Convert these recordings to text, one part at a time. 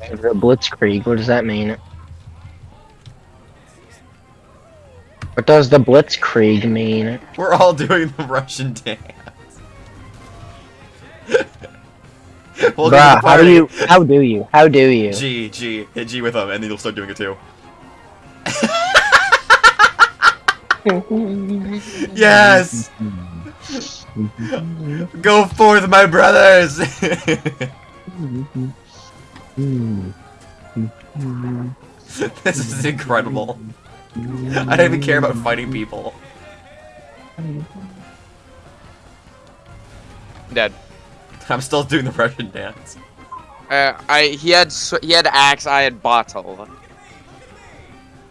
The Blitzkrieg, what does that mean? What does the Blitzkrieg mean? We're all doing the Russian dance. Bruh, how do you, how do you, how do you? G, G, hit G with them, and then you'll start doing it too. yes! Go forth, my brothers! this is incredible. I don't even care about fighting people. Dead. I'm still doing the Russian dance. Uh, I he had he had axe, I had bottle.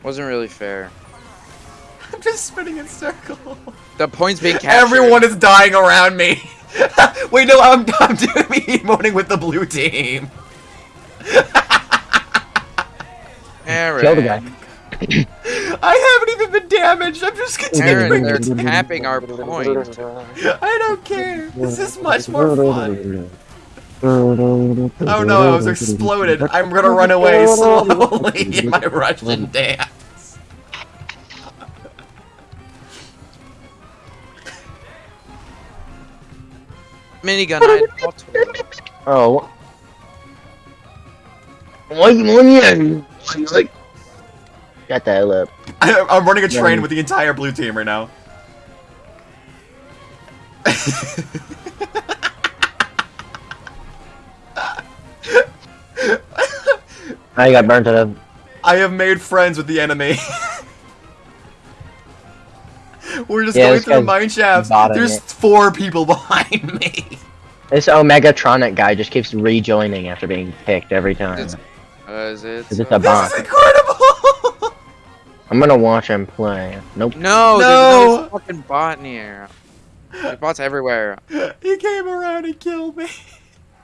Wasn't really fair. I'm just spinning in circles. The points being captured. Everyone is dying around me. Wait, no, I'm, I'm doing me emoting with the blue team. Aaron. Kill the guy. I haven't even been damaged. I'm just Aaron, continuing. they're tapping our point. I don't care. This is much more fun. Oh no, I was exploded. I'm gonna run away slowly in my Russian dance. Minigun, I had bottle. Oh. Why you like? Got the hell up. I, I'm running a train with the entire blue team right now. I got burnt to death. I have made friends with the enemy. We're just Yeah, going through the mine shafts. There's it. four people behind me. This Omegatronic guy just keeps rejoining after being picked every time. It's- Uh, is it? Is it uh, a bot? This is incredible. I'm gonna watch him play. Nope. No, No. there's no fucking bot in here. There's bots everywhere. he came around and killed me.